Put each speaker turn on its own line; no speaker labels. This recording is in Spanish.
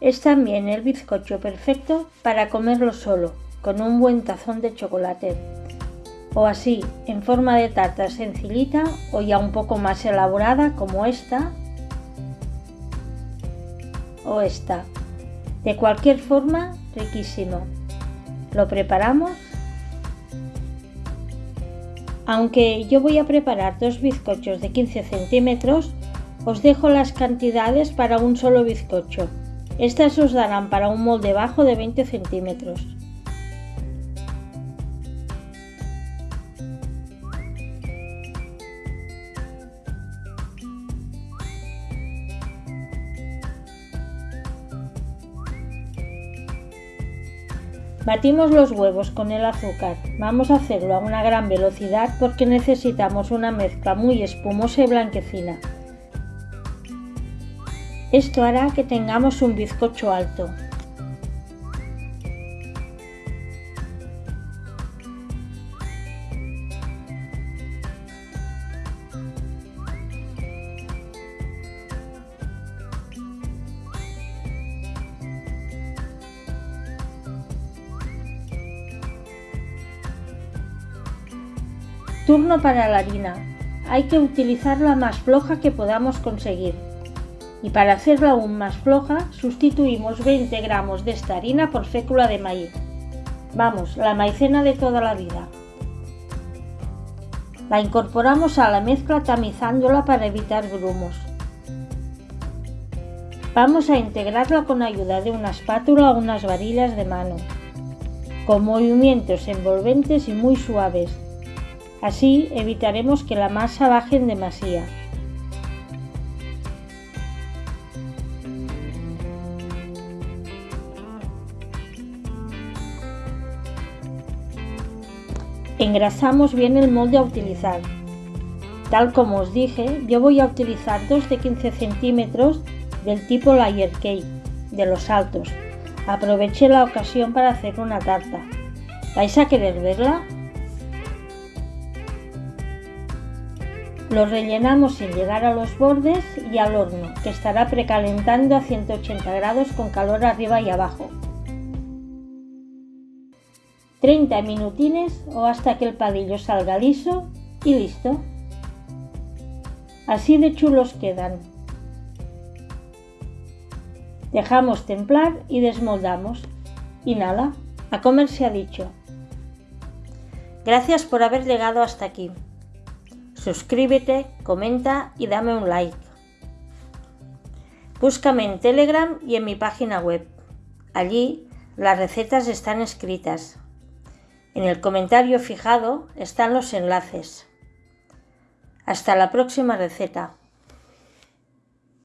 Es también el bizcocho perfecto para comerlo solo, con un buen tazón de chocolate. O así, en forma de tarta sencillita o ya un poco más elaborada como esta o esta. De cualquier forma, riquísimo. Lo preparamos. Aunque yo voy a preparar dos bizcochos de 15 centímetros, os dejo las cantidades para un solo bizcocho. Estas os darán para un molde bajo de 20 centímetros. Batimos los huevos con el azúcar. Vamos a hacerlo a una gran velocidad porque necesitamos una mezcla muy espumosa y blanquecina. Esto hará que tengamos un bizcocho alto. Turno para la harina. Hay que utilizar la más floja que podamos conseguir. Y para hacerla aún más floja, sustituimos 20 gramos de esta harina por fécula de maíz. Vamos, la maicena de toda la vida. La incorporamos a la mezcla tamizándola para evitar grumos. Vamos a integrarla con ayuda de una espátula o unas varillas de mano, con movimientos envolventes y muy suaves, Así evitaremos que la masa baje en demasía. Engrasamos bien el molde a utilizar. Tal como os dije, yo voy a utilizar dos de 15 centímetros del tipo layer cake, de los altos. Aproveché la ocasión para hacer una tarta. ¿Vais a querer verla? Lo rellenamos sin llegar a los bordes y al horno, que estará precalentando a 180 grados con calor arriba y abajo. 30 minutines o hasta que el padillo salga liso y listo. Así de chulos quedan. Dejamos templar y desmoldamos. Y nada, a comer se ha dicho. Gracias por haber llegado hasta aquí. Suscríbete, comenta y dame un like. Búscame en Telegram y en mi página web. Allí las recetas están escritas. En el comentario fijado están los enlaces. Hasta la próxima receta.